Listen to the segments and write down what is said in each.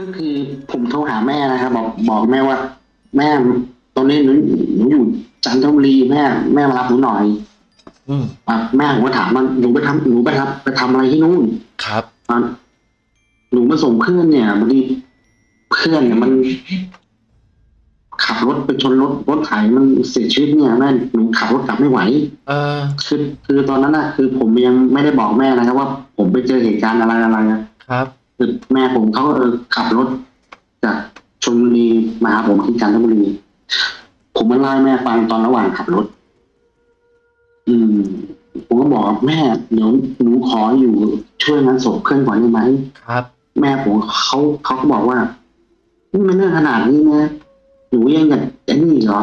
ก็คือผมโทรหาแม่นะครับบอกบอกแม่ว่า แม่ตอนนี้หนูหนูอยู่จันทบุรีแม่แม่มารับหนูหน่อยอืมอะแม่ผมก็ถามว่าหนูไปทำหนูไปทำไปทำอะไรที่นู่นครับตอนหนูมาส่งเพื่อนเนี่ยบางทีเพื่อนเนี่ยมัน ขับรถไปชนรถรถไถมันเสียชีวิตเนี่ยแม่หนูขับรถกลับไม่ไหว เออคือคือตอนนั้นน่ะ คือผมยังไม่ได้บอกแม่นะครับว่าผมไปเจอเหตุการณ์อะไรอะไรอะครับ คือแม่ผมเขาก็เออขับรถจากชลบุรีมาหาผมที่จันทบุรีผมมาเล่าให้แม่ฟังตอนระหว่างขับรถ อืม ผมก็บอกแม่เดี๋ยวหนูขออยู่ช่วยงานศพเพื่อนก่อนได้ไหมครับ แม่ผมเขาเขาก็บอกว่านี่มันเรื่องขนาดนี้นะหนูยังอยากจะนี่เหรอ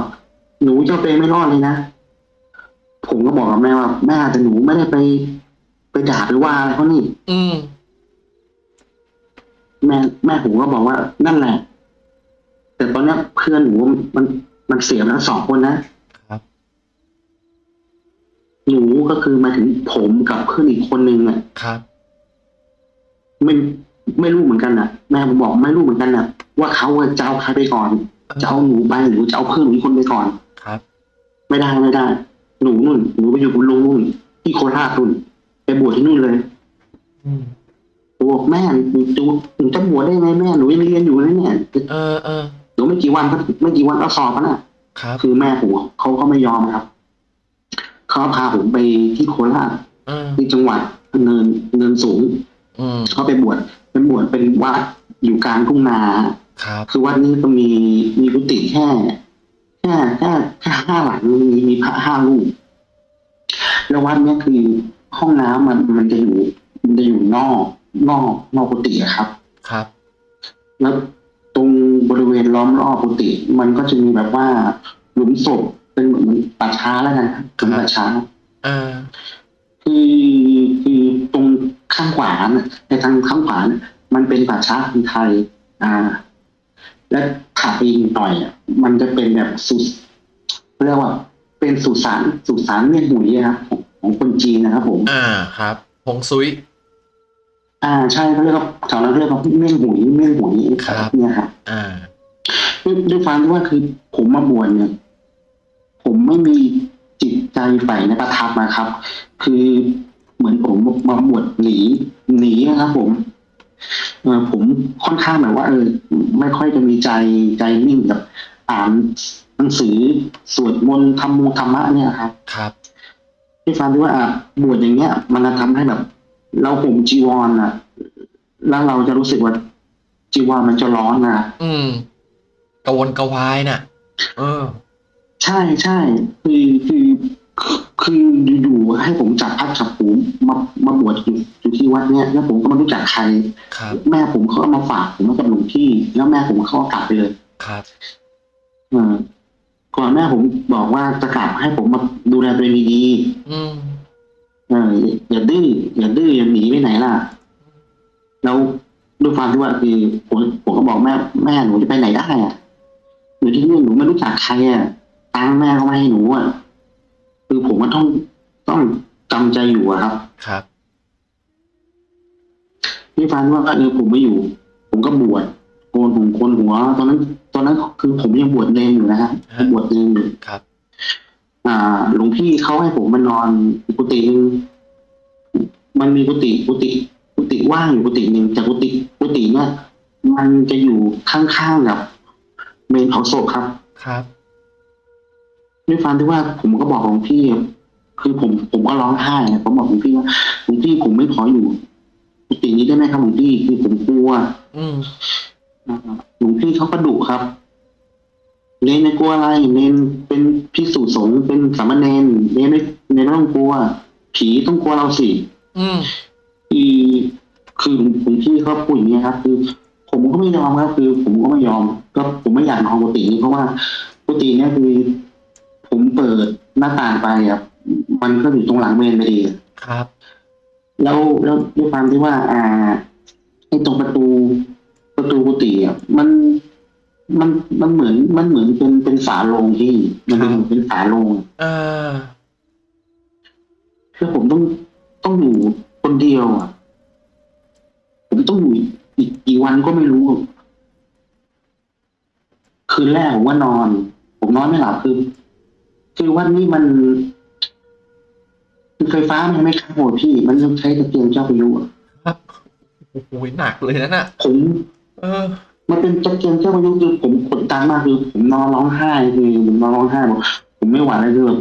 หนูจะไปไม่รอดเลยนะผมก็บอกกับแม่ว่า แม่แต่หนูไม่ได้ไป ไปด่าหรือว่าอะไรเขานี่ อืม แม่แม่ผมก็บอกว่านั่นแหละ แต่ตอนเนี้ยเพื่อนหนูมันมันเสียไปแล้วสองคนนะครับหนูก็คือหมายถึงผมกับเพื่อนอีกคนนึงอะครับ ไม่ไม่รู้เหมือนกันนะแม่ผมบอกไม่รู้เหมือนกันนะว่าเขาจะเอาใครไปก่อนจะเอาหนูไปหรือจะเอาเพื่อนหนูอีกคนไปก่อนครับ ไม่ได้ไม่ได้ หนูนุ่นหนูไปอยู่กับลุงนุ่นที่โคราชนุ่นไปบวชที่นู่นเลย อืม ผมบอกแม่หนูจะหนูจะบวชได้ไงแม่หนูยังเรียนอยู่นะเนี่ยเออเออหนูไม่กี่วันก็ไม่กี่วันก็สอบแล้วน่ะครับ คือแม่ผมเขาก็ไม่ยอมครับเขาพาผมไปที่โคราชเออที่จังหวัดเนินเนินสูงอืมเขาไปบวชเป็นบวชเป็นวัดอยู่กลางทุ่งนาครับคือวัดนี้ก็มีมีกุฏิแค่แค่แค่แค่ห้าหลังมีมีพระห้ารูปแล้ววัดเนี้ยคือห้องน้ำมันมันจะอยู่มันจะอยู่นอก นอกนอกกุฏิอะครับ ครับ แล้วตรงบริเวณล้อมรอบกุฏิมันก็จะมีแบบว่าหลุมศพเป็นเหมือนป่าช้าแล้วกันครับหลุมป่าช้าเออคือคือตรงข้างขวาน่ะในทางข้างขวาน่ะมันเป็นป่าช้าคนไทย อ่า และถัดไปอีกหน่อยอะมันจะเป็นแบบสุสเรียกว่า เป็นสุสานสุสานเมียนหุยอะครับของของคนจีนนะครับผม อ่าครับฮงซุย อ่าใช่เขาเรียกว่าแถวนั้นเขาเรียกว่าเมี่ยงหุยเมี่ยงหุยครับ เนี่ยครับอ่าด้วยด้วยความที่ว่าคือผมมาบวชเนี่ยผมไม่มีจิตใจใฝ่ในประทับนะครับ คือเหมือนผมมาบวชหนีหนีนะครับ ผมเออผมค่อนข้างแบบว่า เออ ไม่ค่อยจะมีใจใจนิ่งกับอ่านหนังสือสวดมนต์ทำมูธรรมะเนี่ยครับ ครับด้วยความที่ว่าอะบวชอย่างเงี้ย มันจะทำให้แบบ เราห่มจีวรอะ แล้วเราจะรู้สึกว่าจีวรมันจะร้อนนะอืมกระวนกระวายน่ะ เออ ใช่ใช่คือคือคืออยู่ๆให้ผมจับพัดจับผูมามาบวชอยู่อยู่ที่วัดเนี่ยแล้วผมก็ไม่รู้จักใครครับแม่ผมเขาก็มาฝากผมไว้กับหลวงพี่ แล้วแม่ผมเขาก็กลับไปเลยครับเออก่อนแม่ผมบอกว่าจะกลับให้ผมมาดูแลตัวเองดีอืมๆ เอออย่าดื้ออย่าดื้ออย่าหนีไปไหนล่ะ แล้วด้วยความที่ว่าคือผมผมก็บอกแม่แม่หนูจะไปไหนได้อะอยู่ที่นี่หนูไม่รู้จักใครอะตังค์แม่ก็ไม่ให้หนูอะคือผมก็ต้องต้องจำใจอยู่อะครับ ครับพี่ฟันว่าเออผมไม่อยู่ ผมก็บวชโกนผมโกนหัว ตอนนั้น ตอนนั้นคือผมยังบวชเนรอยู่นะฮะฮะบวชเนรอยู่ครับ อ่าหลวงพี่เขาให้ผมมานอนกุฏิหนึงมันมีกุฏิกุฏิกุฏิว่างอยู่กุฏิหนึ่งแต่กุฏิกุฏิเนี่ยมันจะอยู่ข้างๆกับเมนเผาศพครับ ครับด้วยความที่ว่าผมก็บอกหลวงพี่ คือผมผมก็ร้องไห้อะผมบอกหลวงพี่ว่าหลวงพี่ผมไม่ขออยู่กุฏินี้ได้ไหมครับหลวงพี่คือผมกลัว อืมอ่าหลวงพี่เขาก็ดุครับ เนนไม่กลัวอะไร เนนเป็นพิสุสงฆ์เป็นสามเณรเนนไม่เนนไม่ต้องกลัว ผีต้องกลัวเราสิอืมคือคือหลวงพี่เขาพูดอย่างนี้ยครับ คือ ผมก็ไม่ยอมครับคือ ผมก็ไม่ยอม ก็ผมไม่อยากนอนกุฏินี้เพราะว่ากุฏิเนี้ยคือ ผมเปิดหน้าต่างไปครับมันก็อยู่ตรงหลังเมนพอดีครับ แล้วแล้วด้วยความที่ว่า อ่าไอ้ตรงประตูประตูกุฏิอะมัน มันมันเหมือนมันเหมือนเป็นเป็นฝาโลงที่มันเป็นครับเป็นฝาโลงเออคือผมต้องต้องอยู่คนเดียวอะ ผมต้องอยู่อีกกี่วันก็ไม่รู้ คืนแรกผมว่านอน ผมนอนไม่หลับคือคือวันนี้มันคือไฟฟ้ามันไม่เข้าอะพี่ มันต้องใช้ตะเกียงเจ้าพายุอะครับโอ้โหหนักเลยนะน่ะผม เออ มันเป็นตะเกียงเจ้าพายุคือผมกดดันมากคือผมนอนร้องไห้คือผมนอนร้องไห้บอกผมไม่ไหวแล้วคือแบบ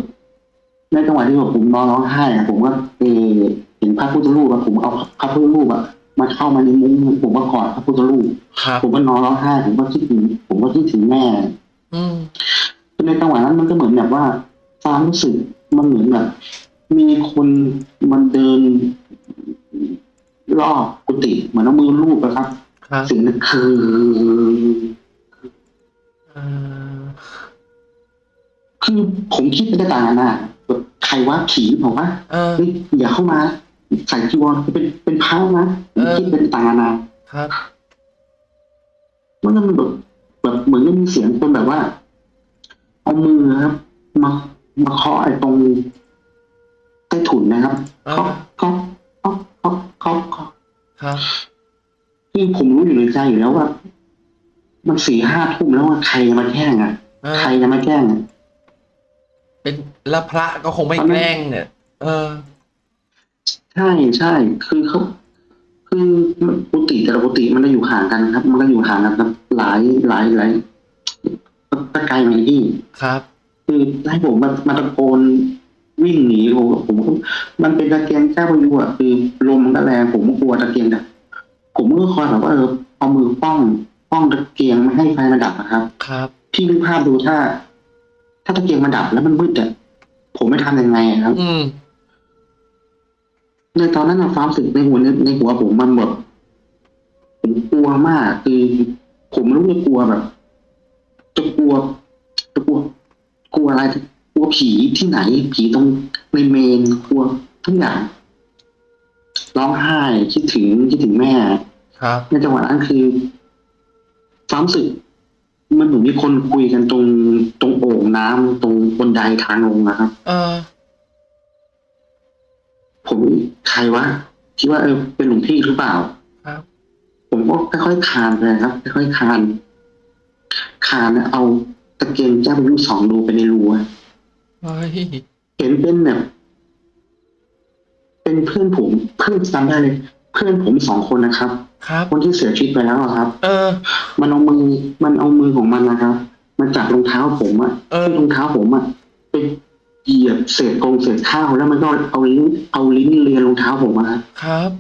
ในจังหวะที่แบบผมนอนร้องไห้อะผมก็เออเห็นพระพุทธรูปอะผมเอาพระพุทธรูปอะมาเข้ามาในมุ้งผมก็กอดพระพุทธรูปครับผมก็นอนร้องไห้ผมก็คิดถึงผมก็คิดถึงแม่อืมในจังหวะนั้นมันก็เหมือนแบบว่าความรู้สึกมันเหมือนแบบ มีคนมันเดินรอบกุฏิเหมือนเอามือลูบนะครับ ครับสิ่งนั้นคือเออคือผมคิดไปได้ต่างๆนานาแบบใครว่าผีบอกว่าเออเฮ้ยอย่าเข้ามาใส่จีวรเป็นเป็นพระนะผมคิดเป็นต่างๆนานาครับมันก็มันแบบแบบเหมือนกับมีเสียงคนแบบว่า เอามือครับ มามาเคาะไอ้ตรงใต้ถุนนะครับเออเคาะเคาะเคาะเคาะเคาะเคาะครับ คือผมรู้อยู่ในใจอยู่แล้วว่า มันสี่ห้าทุ่มแล้วว่าใครจะมาแกล้งอะเออใครจะมาแกล้งอะเป็นแล้วพระก็คงไม่ตอนนั้นแกล้งเนี่ยเออใช่ใช่ใช่คือเขาคือกุฏิแต่ละกุฏิมันก็อยู่ห่างกันครับ มันก็อยู่ห่างกันครับหลายหลายหลายก็ไกลไหมพี่ครับ คือให้ผมมามาตะโกนวิ่งหนีผมผมก็มันเป็นตะเกียงเจ้าพายุอะคือลมมันก็แรงผมก็กลัวตะเกียงดับ ผมก็คอยแบบว่าเออเอามือป้องป้องตะเกียงไม่ให้ไฟมันดับนะครับ ครับพี่นึกภาพดูถ้า ถ้าตะเกียงมันดับแล้วมันมืดอะผมไม่ทำยังไงอะครับ อืมในตอนนั้นอะความรู้สึกในหัวในในหัวผมมันแบบผมกลัวมาก คือผมไม่รู้จะกลัวแบบจะกลัวจะกลัว กลัวอะไรกลัวผีที่ไหน ผีตรงในเมนกลัวทุกอย่างร้องไห้คิดถึงคิดถึงแม่ ครับในจังหวะนั้นคือความรู้สึก มันเหมือนมีคนคุยกันตรงตรงโอ่งน้ำตรงบนไดทางลงนะครับ เออ ผมใครวะคิดว่าเออเป็นหลวงพี่หรือเปล่า ครับ ผมก็ค่อยๆคลานไปครับค่อยๆคลานคลานแล้วเอาตะเกียงเจ้าพายุสองดูไปในรูอะเฮ้ยเห็นเป็นแบบเป็นเพื่อนผมเพื่อนจำได้เลย เพื่อนผมสองคนนะครับ ครับ คนที่เสียชีวิตไปแล้วอะครับ เออ มันเอามือมันเอามือของมันนะครับ มันจับรองเท้าผมอะเออ ที่รองเท้าผมอะไปเหยียบเศษกงเศษข้าวแล้วมันก็เอาลิ้นเอาลิ้นเลียรองเท้าผมอะครับครับ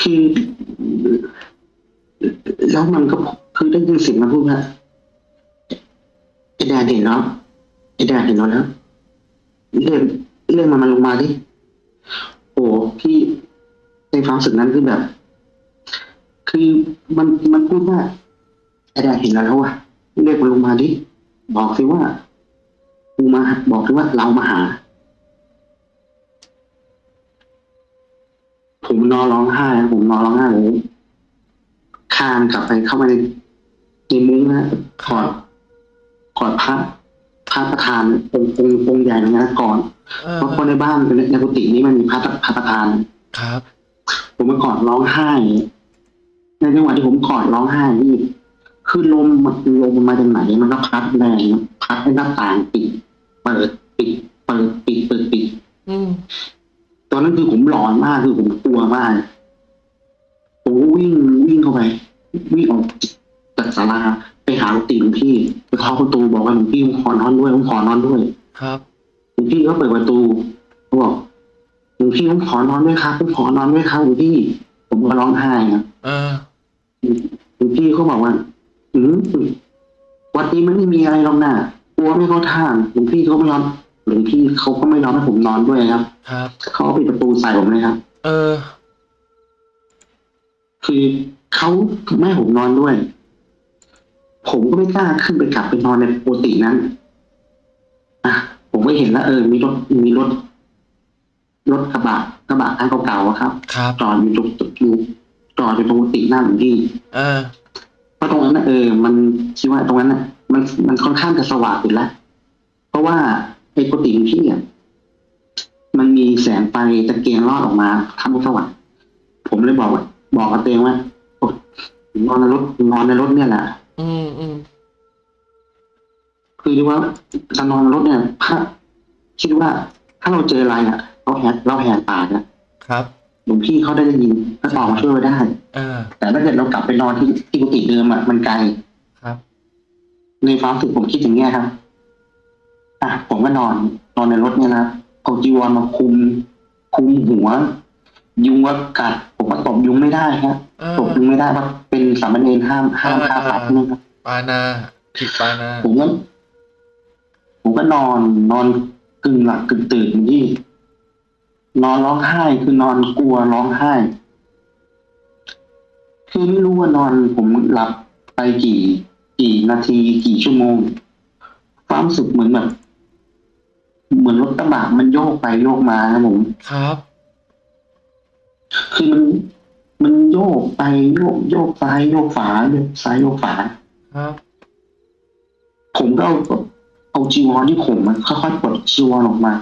คือแล้วมันก็คือได้ยินเสียงมันพูดว่าไอ้แดนเห็นแล้วไอ้แดนเห็นเราแล้วเรียกเรียกมันมาลงมาดิโอ้พี่ ในความรู้สึกนั้นคือแบบ คือมันมันพูดว่าไอ้แดนเห็นเราแล้วอะเรียกมันลงมาดิบอกสิว่ากูมาบอกสิว่าเรามาหา ผมนอนร้องไห้นะผมนอนร้องไห้ผมคลานกลับไปเข้ามาในในมุ้งนะกอดกอดพระพระประธานองค์องค์องค์ใหญ่นะก่อนเออเพราะคนในบ้านในในกุฏินี้มันมีพระพระประธานครับ ผมมากอดร้องไห้ ในจังหวะที่ผมกอดร้องไห้นี่คือลมมันลมมันมาจากไหนมันก็พัดแรงพัดให้หน้าต่างปิดเปิดปิดเปิดปิดเปิดปิดอืมตอนนั้นคือผมหลอนมากคือผมกลัวมากผมก็วิ่งวิ่งเข้าไปวิ่งออกจากศาลาไปหากุฏิหลวงพี่ไปเคาะประตูบอกว่าหลวงพี่ผมขอนอนด้วยผมขอนอนด้วย ครับหลวงพี่ก็เปิดประตูเขาบอกหลว งพี่ผมขอนอนด้วยครับผมขอนอนด้วยครับหลวงพี่ ผมก็ร้องไห้ครับเออหลวงพี่เขาบอกว่าอืมวัดนี้มันไม่มีอะไรหรอกนะกลัวไม่เข้าท่าหลวงพี่เขาไม่ยอมหลวงพี่เขาก็ไม่ยอมให้ผมนอนด้วยครับ ครับเขาปิดประตูใส่ผมเลยครับ เออ คือเขาไม่ให้ผมนอนด้วย ผมก็ไม่กล้าขึ้นไปกลับไปนอนในปกตินั้นอะผมก็เห็นแล้วเออ มีรถมีรถ รถกระบะกระบะคันเก่าๆอะครับครับจอดอยู่ตรงอยู่จอดอยู่ตรงกุฏิหน้าหลวงพี่เออเพราะตรงนั้นนะเออ มันคิดว่าตรงนั้นน่ะ มันมันค่อนข้างจะสว่างอยู่แล้ว เพราะว่าไอ้กุฏิหลวงพี่อะมันมีแสงไฟตะเกียงรอดออกมาทำให้สว่างผมเลยบอกว่าบอกกับตัวเองว่าโอ๊ยนอนในรถนอนในรถเนี่ยแหละอืมอืมคือเรียกว่าการนอนรถเนี่ยถ้าคิดว่าถ้าเราเจออะไรอะ เราแหกเราแหกปากอะครับหลวงพี่เขาได้ยินก็ออกมาช่วยไว้ได้อ่าแต่ถ้าเกิดเรากลับไปนอนที่ที่กุฏิเดิมอะมันไกลครับ ในความรู้สึกผมคิดอย่างเงี้ยครับอะผมก็นอน นอนในรถเนี่ยนะเอาจีวรมาคุม คุมหัว ยุงก็กัด ผมก็ตบยุงไม่ได้ครับอ่าตบยุงไม่ได้เพราะเป็นสามเณรห้ามห้ามอ่าฆ่าสัตว์อ่านะครับปานาผิดปานาผมก็ผมก็นอนนอนกึ่งหลับกึ่งตื่นที่ นอนร้องไห้คือนอนกลัวร้องไห้ คือไม่รู้ว่านอนผมหลับไปกี่ กี่นาทีกี่ชั่วโมง ความรู้สึกเหมือนแบบ เหมือนรถกระบะมันโยกไปโยกมาครับผมครับ คือมันมันโยกไปโยกโยกซ้ายโยกขวาโยกซ้ายโยกขวาครับ ผมก็เอาเอาจีวรที่ผมมันค่อยๆปลดจีวรออกมา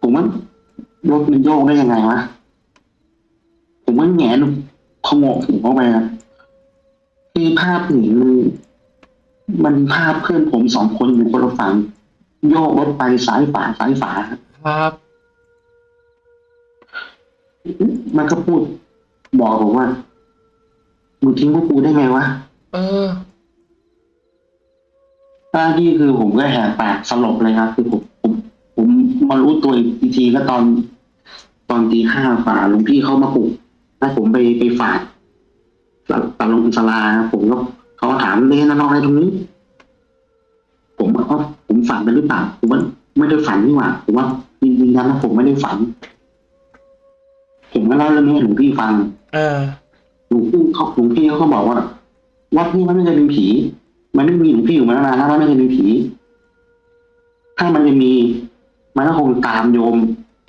ผมว่า รถมันโยกได้ยังไงวะ ผมว่าแงนขโมกหูเข้าไปนะคือภาพหนีมันมันภาพเพื่อนผมสองคนอยู่คนละฝั่งโยกรถไปซ้ายฝาซ้ายฝาครับ มันก็พูด บอกผมว่ามึงทิ้งพวกกูได้ไงวะ เออหน้าที่คือผมก็แหกปากสลบเลยครับ คือผมผ มผมมารู้ตัวอีกทีก็ตอน ตอนตีห้าฝ่าหลวงพี่เขามาปลุกให้ผมไปไปฝากตตาลงสลาครับผมก็เขาถามเล่นนอนอะไรตรงนี้ ผมว่าเอ้าผมฝันไปหรือเปล่าผมว่าไม่ได้ฝันนี่หว่าผมว่าจริงๆนะผมไม่ได้ฝัน ผมก็เล่าเรื่องนี้ให้หลวงพี่ฟัง เออหลวงพี่เขาหลวงพี่เขาก็บอกว่าวัดนี้มันไม่เคยเป็นผี มันไม่มีหลวงพี่อยู่มานานแล้วมันไม่เคยเป็นผี ถ้ามันจะมี มันก็คงตามโยม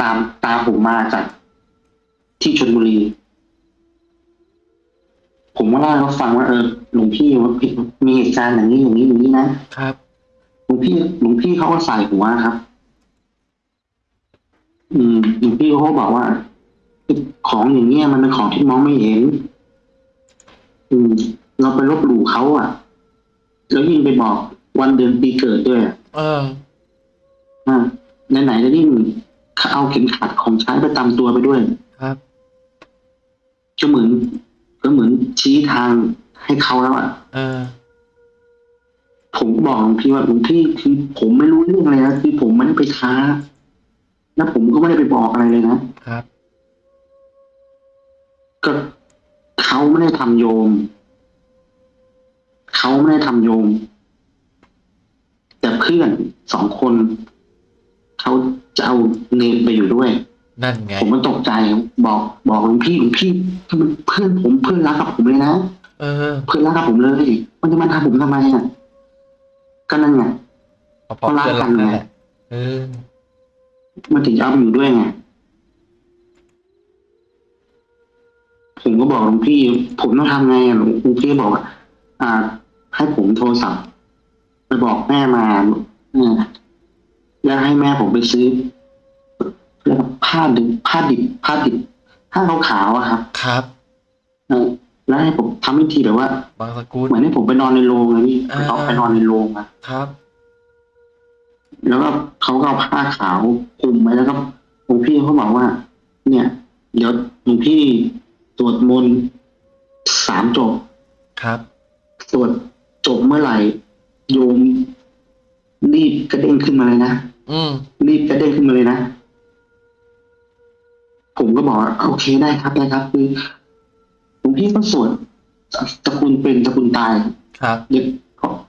ตามตามผมมาจากที่ชลบุรี ผมก็เล่าให้เขาฟังว่าเออหลวงพี่ว่ามีเหตุการณ์อย่างนี้อย่างนี้อย่างนี้นะครับหลวงพี่หลวงพี่เขาก็ใส่หัวครับ อืมหลวงพี่เขาก็บอกว่าของอย่างเงี้ยมันเป็นของที่มองไม่เห็น อืม เราไปลบหลู่เขาอะ แล้วยิ่งไปบอกวันเดือนปีเกิดด้วยอะเอออ่า ไหนๆแล้วยิ่งเอาเข็มขัดของใช้ประจำตัวไปด้วย ครับก็เหมือนก็เหมือนชี้ทางให้เขาแล้วอะเออ ผมก็บอกหลวงพี่ว่าหลวงพี่คือผมไม่รู้เรื่องอะไรนะคือผมไม่ได้ไปท้าแล้วผมก็ไม่ได้ไปบอกอะไรเลยนะครับ ก็เขาไม่ได้ทำโยม เขาไม่ได้ทำโยม แต่เพื่อนสองคน เขาจะเอาเนรไปอยู่ด้วย นั่นไง ผมมันตกใจบอกบอกหลวงพี่หลวงพี่มันเพื่อนผมเพื่อนรักกับผมเลยนะเออ เพื่อนรักกับผมเลย มันจะมาทำผมทำไมอะก็นั่นไงพอพอเพื่อนรักนั่นแหละเออมันถึงจะเอาไปอยู่ด้วยไงผมก็บอกหลวงพี่ ผมต้องทำไงอะหลวงหลวงพี่บอกว่าอ่า ให้ผมโทรศัพท์ไปบอกแม่มาเออ แล้วให้แม่ผมไปซื้อแล้วก็ผ้าดิบผ้าดิบผ้าดิบผ้าขาวๆอะครับ ครับเออแล้วให้ผมทำพิธีแบบว่าบางสกุลเหมือนให้ผมไปนอนในโรงอะพี่อ่าเขาไปนอนในโรงอะครับ แล้วก็เขาก็เอาผ้าขาวคลุมไว้แล้วก็หลวงพี่เขาบอกว่า เนี่ย เดี๋ยวหลวงพี่สวดมนต์สามจบ ครับสวดจบเมื่อไหร่โยมรีบกระเด้งขึ้นมาเลยนะ อืมรีบกระเด้งขึ้นมาเลยนะ ผมก็บอกว่าโอเคได้ครับได้ครับคือหลวงพี่ก็สวดตระกูลเป็นตระกูลตายครับเด็ก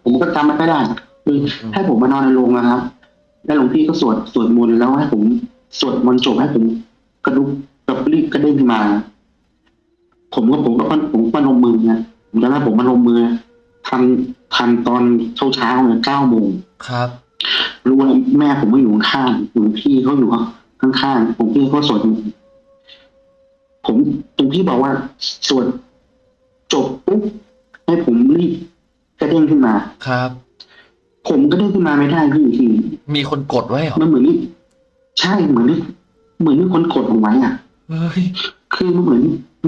ผมก็จำไม่ค่อยได้ครับคือให้ผมมานอนในโรงนะครับ แล้วหลวงพี่ก็สวดสวดมนต์แล้วให้ผมสวดมนต์จบให้ผมกระดุกกับรีบกระเด้งขึ้นมา ผมก็ผมก็ผมก็พนมมือนะผมจำได้ผมพนมมือทำทำตอนเช้าเช้าๆเนี่ยเก้าโมงครับ รู้ว่าแม่ผมก็อยู่ข้างๆหลวงพี่เขาอยู่ข้างๆผมพี่เขาสวดมนต์ผมหลวงพี่บอกว่าสวดจบปุ๊บให้ผมรีบกระเด้งขึ้นมาครับ ผมก็เด้งขึ้นมาไม่ได้พี่คือมีคนกดไว้เหรอมันเหมือนนี่ใช่เหมือนนี่เหมือนมีคนกดผมไว้อะเฮ้ยคือมันเหมือน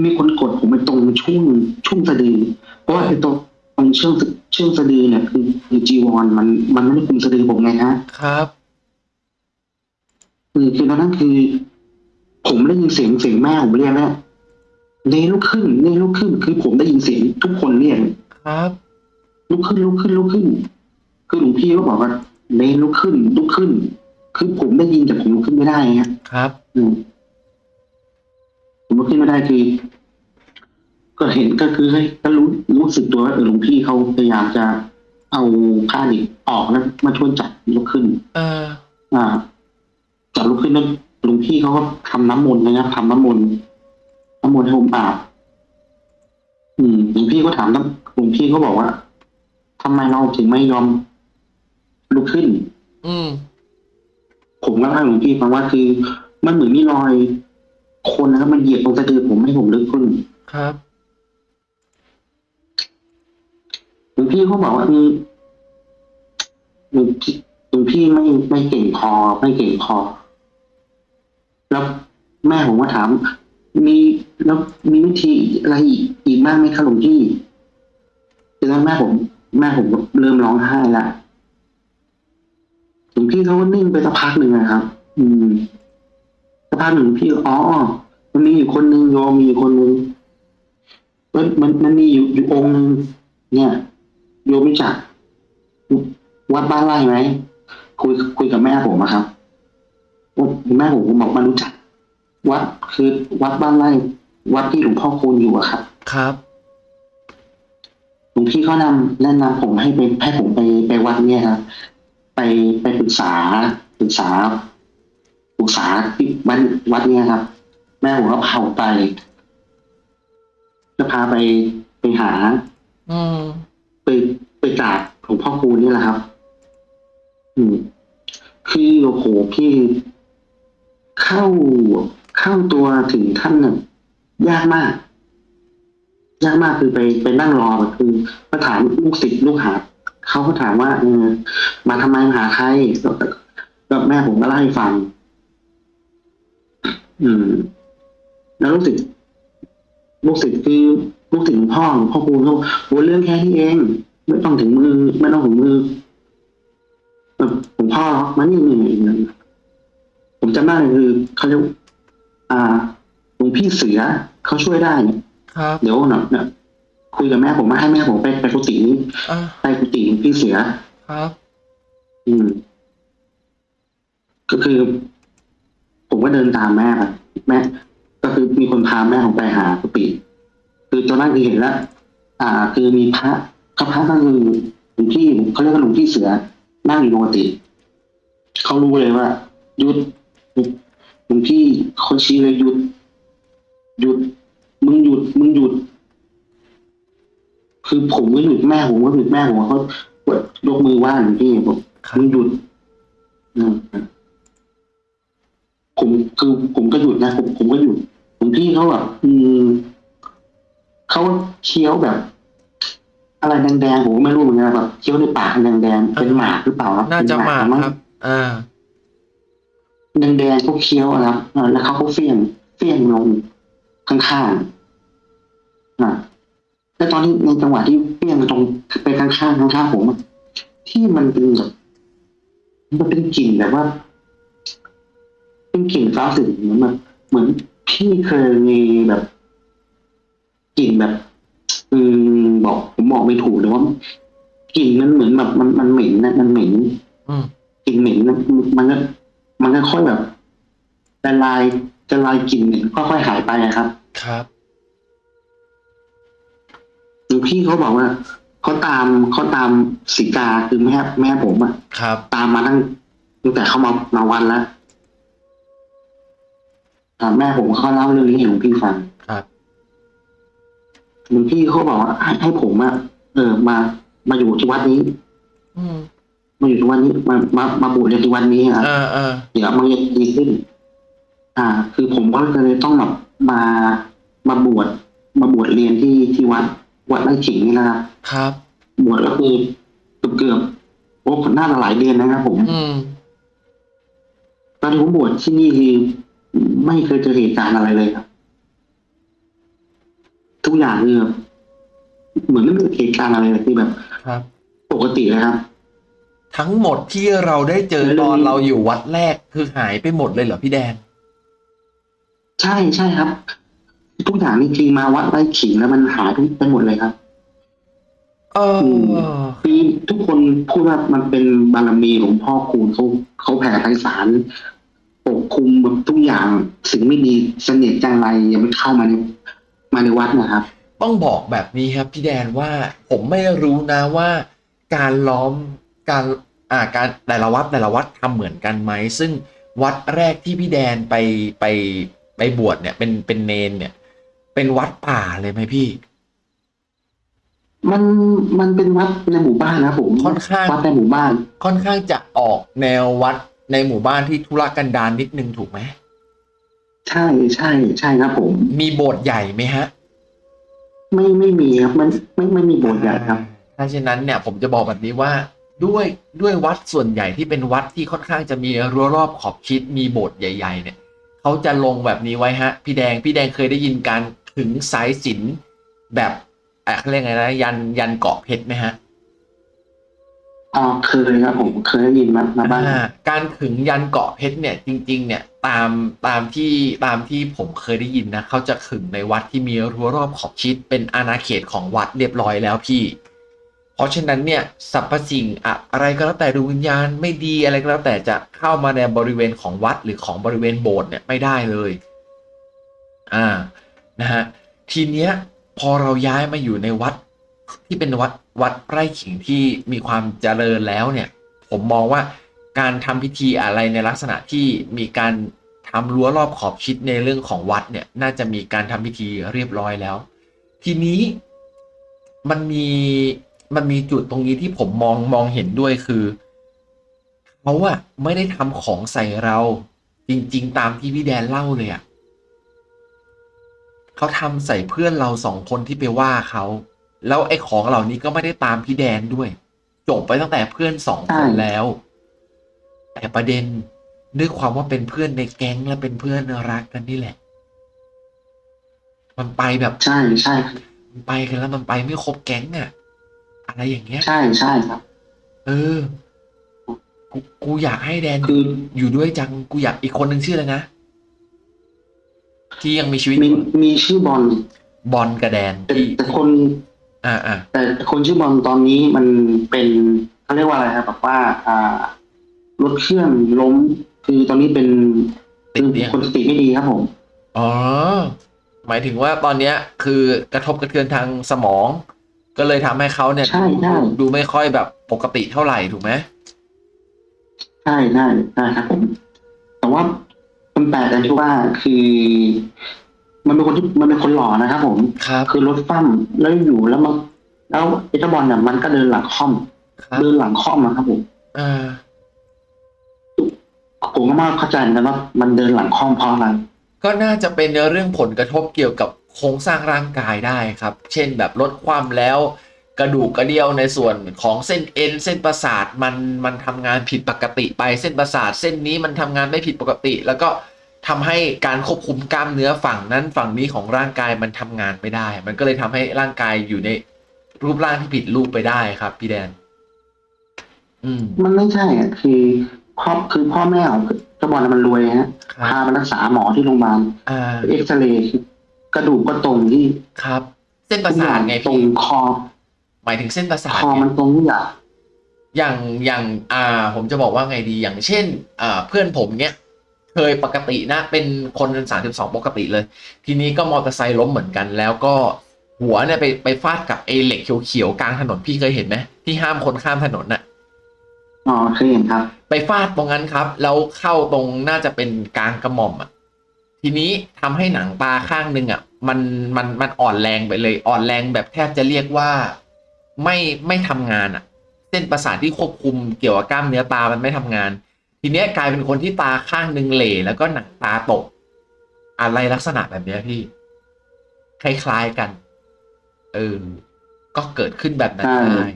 มีคนกดผมไปตรงช่วงช่วงสะดือเพราะว่าไอ้ตรงต รงรงเชือกเชือกสะดือเนี่ยคือคือจีวรมันมันไม่ได้คุมสะดือผมไงฮะครับคือคือตอนนั้นคือ ผมได้ยินเสียงเสียงแม่ผมเรียกแล้วเนลุกขึ้นเนลุกขึ้น คือผมได้ยินเสียงทุกคนเรียกครับลุกขึ้นลุกขึ้นลุกขึ้น คือหลวงพี่ก็บอกว่าเนลุกขึ้นลุกขึ้น คือผมได้ยินแต่ผมลุกขึ้นไม่ได้ฮะครับ อืมผมลุกขึ้นไม่ได้คือ ก็เห็นก็คือให้ก็รู้รู้สึกตัวว่าเออหลวงพี่เขาพยายามจะเอาผ้าดิบออกแล้วมาช่วยจับลุกขึ้น เออ อ่าจับลุกขึ้นแล้วหลวงพี่เขาก็ทำน้ำมนต์นะครับทำน้ำมนต์น้ำมนต์ให้ผมอาบอืมหลวงพี่ก็ถามน้ำหลวงพี่ก็บอกว่าทำไมเราถึงไม่ยอมลุกขึ้น อืมผมก็เล่าให้หลวงพี่ฟังว่าคือ มันเหมือนมีรอย คนนะครับมันเหยียบตรงสะดือผมให้ผมลุกขึ้น ครับ หลวงพี่เขาบอกว่าอืมหลวงพี่หลวงพี่ไม่ไม่เก่งพอไม่เก่งพอแล้วแม่ผมก็ถาม มีแล้วมีวิธีอะไรอีกอีกบ้างไหมคะหลวงพี่แล้วแม่ผม แม่ผมก็เริ่มร้องไห้ละหลวงพี่เขาก็นิ่งไปสักพักหนึ่งนะครับ อืมสักพักหนึ่งพี่อ๋อมันมีอยู่คนหนึ่งโยมมีอยู่คนหนึ่งมันมันมันมีอยู่อยู่องค์หนึ่งเนี่ย โยมรู้จักวัดบ้านไร่ไหมคุยคุยกับแม่ผมอะครับแม่ผมผมบอกไมารู้จัก วัดคือวัดบ้านไร่วัดที่หลวงพ่อคูณอยู่อะครับ ครับหลวงพี่เขานำแนะนำผมให้ไปให้ผมไปไปวัดเนี่ยครับไปไปปรึกษาปรึกษาปรึกษาที่วัดวัดเนี่ยครับ แม่ผมก็พาผมไปก็พาไปไปหา อืมไป ไปกราบหลวงพ่อคูณนี่แหละครับ อืมคือโอ้โหพี่เข้าเข้าตัวถึงท่านน่ะยากมาก ยากมากคือไปไปนั่งรอแบบคือมาถามลูกศิษย์ลูกหาเขาก็ถามว่าเออมาทำไมมาหาใครแล้วก็แล้วแม่ผมก็เล่าให้ฟัง อืม แล้วลูกศิษย์ลูกศิษย์คือลูกศิษย์หลวงพ่อหลวงพ่อคูณเขาโอ้เรื่องแค่นี้เอง ไม่ต้องถึงมือ ไม่ต้องถึงมือแบบหลวงพ่อมานี่นี่นี่ผมจำได้เลยคือเขาเรียกอ่าหลวงพี่เสือเขาช่วยได้เนี่ยครับเดี๋ยวหน่อยเนี่ยคุยกับแม่ผมมาให้แม่ผมไปไปกุฏินี้อะไปกุฏิหลวงพี่เสือครับ อืม ก็คือ ผมก็เดินตามแม่ไปแม่ ก็คือมีคนพาแม่ผมไปหากุฏิคือตอนนั้นคือเห็นแล้วอ่า คือมีพระ ก็พระก็คือหลวงพี่เขาเรียกว่าหลวงพี่เสือ นั่งอยู่ปกติเขารู้เลยว่าหยุดหลวงพี่เขาชี้เลยหยุดหยุด มึงหยุด มึงหยุด คือผมก็หยุดแม่ผมก็หยุดแม่ผมเขายกมือไหว้หลวงพี่บอกครับมึงหยุดอืมผมคือผมก็หยุดนะผมผมก็หยุดหลวงพี่เขาแบบอืมเขาเคี้ยวแบบ อะไรแดงๆผมก็ไม่รู้เหมือนกันแบบเคี้ยวในปากแดงๆเป็นหมากหรือเปล่าครับน่าจะหมากมั้งครับอ่าแดงๆเขาเคี้ยวนะครับเออแล้วเขาก็เฟี้ยงเฟี้ยงลงข้างๆอะแล้วตอนที่ในจังหวะที่เฟี้ยงตรงไปข้างๆข้างๆผมอะที่มันเป็นแบบมันเป็นกลิ่นแบบว่า เป็นกลิ่นฟ้าสึกเหมือนแบบเหมือนพี่เคยมีแบบกลิ่นแบบ อืมบอกผมบอกไม่ถูกเลยว่ากลิ่นมันเหมือนแบบมันมันเหม็นนะมันเหม็นอืมกลิ่นเหม็นนะมันก็มันก็ค่อยแบบละลายจะลายกลิ่นเหม็นค่อยๆหายไปอะครับ ครับหลวงพี่เขาบอกว่าเขาตามเขาตามสีกาคือแม่แม่ผมอะครับ ตามมาตั้งตั้งแต่เขามามาวันแล้วอ่าแม่ผมเขาเล่าเรื่องนี้ให้หลวงพี่ฟังครับ หลวงพี่เขาบอกว่าให้ให้ผมอะเออ มา มาอยู่ที่วัดนี้ อืมมาอยู่ที่วัดนี้ มามามาบวชในที่วัดนี้ครับอ่าอ่าเดี๋ยวมันจะดีขึ้น อ่า คือผมก็เลยต้องแบบมา มาบวช มาบวชเรียนที่ที่วัด วัดไร่ขิงนี่นะครับ ครับ บวชก็คือเกือบเกือบๆโอ้น่าจะหลายเดือนนะครับผม อืม ตอนที่ผมบวชที่นี่คือไม่เคยเจอเหตุการณ์อะไรเลยครับ ทุกอย่างคือแบบเหมือนไม่มีเหตุการณ์อะไรเลยคือแบบครับ ปกติเลยครับ ทั้งหมดที่เราได้เจอตอนเราอยู่วัดแรกคือหายไปหมดเลยเหรอพี่แดนใช่ใช่ครับ ทุกอย่างนี่คือมาวัดไร่ขิงแล้วมันหายไปหมดเลยครับเออคือทุกคนพูดว่ามันเป็นบารมีหลวงพ่อคูณเขาเขาแผ่ไพศาลปกคลุมแบบทุกอย่างสิ่งไม่ดีเสน่ห์จังไรยังไม่เข้ามาใน มาในวัดนะครับ ต้องบอกแบบนี้ครับพี่แดนว่าผมไม่รู้นะว่า การล้อมการอ่าการแต่ละวัดแต่ละวัดทำเหมือนกันไหมซึ่งวัดแรกที่พี่แดนไปไปไปบวชเนี่ย เป็นเป็นเนนเนี่ย เป็นวัดป่าเลยไหมพี่ มันมันเป็นวัดในหมู่บ้านนะครับผมค่อนข้างวัดในหมู่บ้าน ค่อนข้างจะออกแนววัดในหมู่บ้านที่ธุรกันดารนิดนึงถูกไหม ใช่ใช่ใช่ครับผม มีโบสถ์ใหญ่ไหมฮะ ไม่ไม่มีครับมันไม่ไม่มีโบสถ์ใหญ่ครับ ถ้าเช่นนั้นเนี่ยผมจะบอกแบบนี้ว่าด้วยด้วยวัดส่วนใหญ่ที่เป็นวัดที่ค่อนข้างจะมีรั้วรอบขอบชิดมีโบสถ์ใหญ่ ๆ เนี่ยเขาจะลงแบบนี้ไว้ฮะ พี่แดงพี่แดงเคยได้ยินการขึงสายสิญจนแบบเอ่อเขาเรียกไงนะยันยันเกาะเพชรไหมฮะ อ๋อเคยครับผมเคยได้ยินมามาบ้าง อ่าการขึงยันเกาะเพชรเนี่ยจริง ๆ เนี่ยตามตามที่ตามที่ผมเคยได้ยินนะเขาจะขึงในวัดที่มีรั้วรอบขอบชิดเป็นอาณาเขตของวัดเรียบร้อยแล้วพี่ เพราะฉะนั้นเนี่ยสรรพสิ่งอะอะไรก็แล้วแต่ดวงวิญญาณไม่ดีอะไรก็แล้วแต่จะเข้ามาในบริเวณของวัดหรือของบริเวณโบสถ์เนี่ยไม่ได้เลย อ่านะฮะทีเนี้ยพอเราย้ายมาอยู่ในวัด ที่เป็นวัดวัดไร่ขิงที่มีความเจริญแล้วเนี่ย ผมมองว่าการทำพิธีอะไรในลักษณะที่มีการทำรั้วรอบขอบชิดในเรื่องของวัดเนี่ย น่าจะมีการทำพิธีเรียบร้อยแล้ว ทีนี้มันมีมันมีจุดตรงนี้ที่ผมมองมองเห็นด้วยคือเขาอะไม่ได้ทำของใส่เรา จริง ๆ ตามที่พี่แดนเล่าเลยอะเขาทำใส่เพื่อนเราสองคนที่ไปว่าเขา แล้วไอ้ของเหล่านี้ก็ไม่ได้ตามพี่แดนด้วย จบไปตั้งแต่เพื่อนสองคนใช่แล้ว แต่ประเด็นด้วยความว่าเป็นเพื่อนในแก๊งและเป็นเพื่อนรักกันนี่แหละ มันไปแบบใช่ใช่มันไปกันแล้วมันไปไม่ครบแก๊งอะอะไรอย่างเงี้ย ใช่ใช่ครับ เออ กูกูอยากให้แดนคืออยู่ด้วยจังกูอยากอีกคนหนึ่งชื่ออะไรนะที่ยังมีชีวิตอมียู่มีชื่อบอลบอลกับแดนแต่ที่แต่คน อ่าอ่าแต่คนชื่อบอลตอนนี้มันเป็นเขาเรียกว่าอะไรครับแบบว่าอ่ารถเครื่องล้มคือตอนนี้เป็นติดเตียงคนสติไม่ดีครับผมอ๋อหมายถึงว่าตอนเนี้ยคือกระทบกระเทือนทางสมอง ก็เลยทำให้เขาเนี่ยใช่ใช่ดูดูไม่ค่อยแบบปกติเท่าไหร่ถูกไหมใช่ใช่ใช่ครับผมแต่ว่ามันแปลกตรงที่ว่าคือ มันเป็นคนที่มันเป็นคนหล่อนะครับผม ครับ คือรถฟั่มแล้วอยู่แล้วมันแล้วไอ้เจ้าบอลเนี่ยมันก็เดินหลังค่อม ครับเดินหลังค่อมอะครับผม อ่าผมก็ไม่เข้าใจเหมือนกันว่ามันเดินหลังค่อมเพราะอะไร ก็น่าจะเป็นเรื่องผลกระทบเกี่ยวกับโครงสร้างร่างกายได้ครับ เช่นแบบลดความแล้ว กระดูกกระเดี่ยวในส่วนของเส้นเอ็นเส้นประสาทมันมันทำงานผิดปกติไปเส้นประสาท เส้นนี้มันทำงานไม่ผิดปกติ แล้วก็ ทำให้การควบคุมกล้ามเนื้อฝั่งนั้นฝั่งนี้ของร่างกายมันทำงานไม่ได้ มันก็เลยทำให้ร่างกายอยู่ในรูปร่างที่ผิดรูปไปได้ครับ พี่แดน อืม มันไม่ใช่อะคือพ่อคือพ่อแม่ของเจ้าบอลน่ะมันรวยฮะครับพาไปรักษาหมอที่โรงพยาบาลอ่าเอ็กซเรย์กระดูกก็ตรงที่ครับ เส้นประสาทไงตรพี่งคอหมายถึงเส้นประสาทคอไงมันตรงทุกอย่างอย่างอย่าง อ่า ผมจะบอกว่าไงดีอย่างเช่น อ่า เพื่อนผมเนี้ย เคยปกตินะ เป็นคนสามสิบสองปกติเลย ทีนี้ก็มอเตอร์ไซค์ล้มเหมือนกัน แล้วก็หัวเนี่ยไปไปฟาดกับไอ้เหล็กเขียวๆกลางถนนพี่เคยเห็นไหมที่ห้ามคนข้ามถนนน่ะอ๋อเคยเห็นครับ ไปฟาดตรงนั้นครับ แล้วเข้าตรงน่าจะเป็นกลางกระหม่อมอะทีนี้ทำให้หนังตาข้างหนึ่งอะ มันมันมันอ่อนแรงไปเลย อ่อนแรงแบบแทบจะเรียกว่าไม่ไม่ทำงานอะ เส้นประสาทที่ควบคุมเกี่ยวกับกล้ามเนื้อตามันไม่ทำงาน ทีเนี้ยกลายเป็นคนที่ตาข้างหนึ่งเหล่แล้วก็หนังตาตก อะไรลักษณะแบบเนี้ยพี่ คล้ายๆกัน เออ ก็เกิดขึ้นแบบนั้นใช่ได้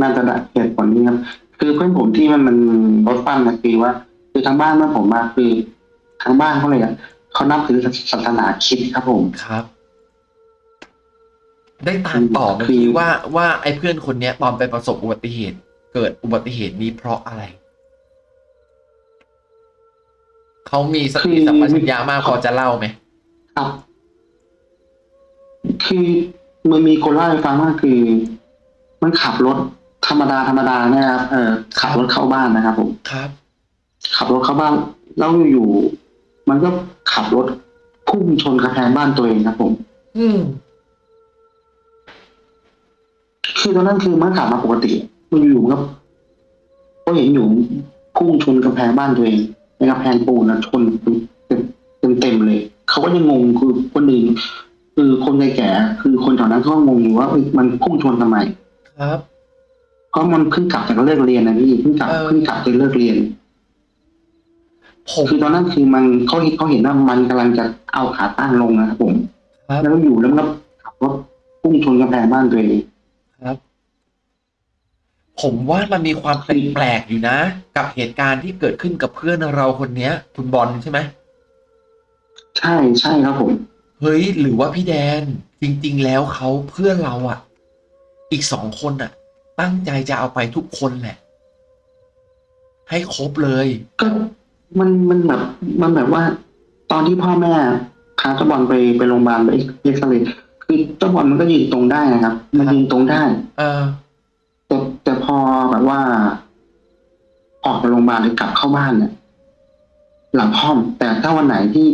น่าจะได้เหตุผลนี้ครับ คือเพื่อนผมที่มันมันรถฟั่มนะคือว่า คือทางบ้านเมื่อผมมาคือทางบ้านเขาเลยอะเขานับถือศาสนาคริดครับผมครับอได้ตามต่อไหมคือพี่ว่าว่าไอ้เพื่อนคนเนี้ย ตอนไปประสบอุบัติเหตุ เกิดอุบัติเหตุนี้เพราะอะไร เขามีสติสัมปชัญญะมากพอจะเล่าไหมครับ คือมันมีคนเล่าให้ฟังว่าคือ มันขับรถธรรมดาธรรมดาเนี่ยครับเออขับรถเข้าบ้านนะครับผมครับ ขับรถเข้าบ้านแล้วอยู่ๆมันก็ขับรถพุ่งชนกระแพงบ้านตัวเองครับผม อืมคือตอนนั้นคือมันขับมาปกติ มันอยู่ๆก็ก็เห็นอยู่พุ่งชนกำแพงบ้านตัวเอง ในกำแพงปูนนะชนเต็มเต็มเต็มๆเลย เขาก็ยังงงคือคนอื่นคือคนแก่ๆคือคนแถวนั้นเขาก็งงอยู่ว่าเอ้ยมันพุ่งชนทำไม ครับเพราะมันเพิ่งกลับจากเลิกเรียนนะพี่เพิ่งกลับเออเพิ่งกลับจากเลิกเรียนผมคือตอนนั้นคือมันเขาเห็นเขาเห็นว่ามันกำลังจะเอาขาตั้งลงนะครับผมครับแล้วก็อยู่แล้วมันก็ขับรถพุ่งชนกำแพงบ้านตัวเองครับ ผมว่ามันมีความแปลกๆอยู่นะ กับเหตุการณ์ที่เกิดขึ้นกับเพื่อนเราคนเนี้ย คุณบอลใช่ไหมใช่ใช่ครับผม เฮ้ย หรือว่าพี่แดนจริง ๆ แล้วเขาเพื่อนเราอะอีกสองคนอะตั้งใจจะเอาไปทุกคนแหละ ให้ครบเลย ก็มันมันแบบมันแบบว่า ตอนที่พ่อแม่พาเจ้าบอลไปไปโรงพยาบาลไปเอ็กซเรย์คือเจ้าบอลมันก็ยืนตรงได้นะครับ มันยืนตรงได้ เออ ว่า ออกจากโรงพยาบาลหรือกลับเข้าบ้านเนี่ยหลังห้อมแต่ถ้าวันไหนที่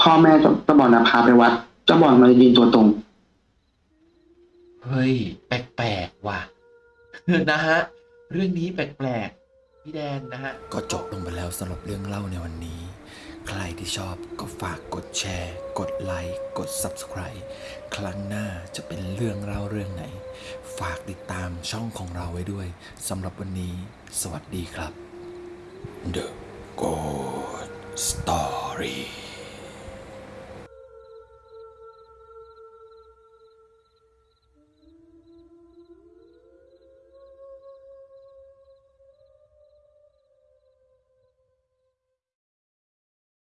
พ่อแม่เจ้าเจ้าบอลนะพาไปวัดเจ้าบอลมันจะยืนตัวตรง เฮ้ย แปลกๆว่ะนะฮะ เรื่องนี้แปลกๆพี่แดนนะฮะ ก็จบลงไปแล้วสำหรับเรื่องเล่าในวันนี้ ใครที่ชอบก็ฝากกดแชร์ กดไลค์ กด Subscribe ครั้งหน้าจะเป็นเรื่องเล่าเรื่องไหน ฝากติดตามช่องของเราไว้ด้วยสำหรับวันนี้ สวัสดีครับ The Good Story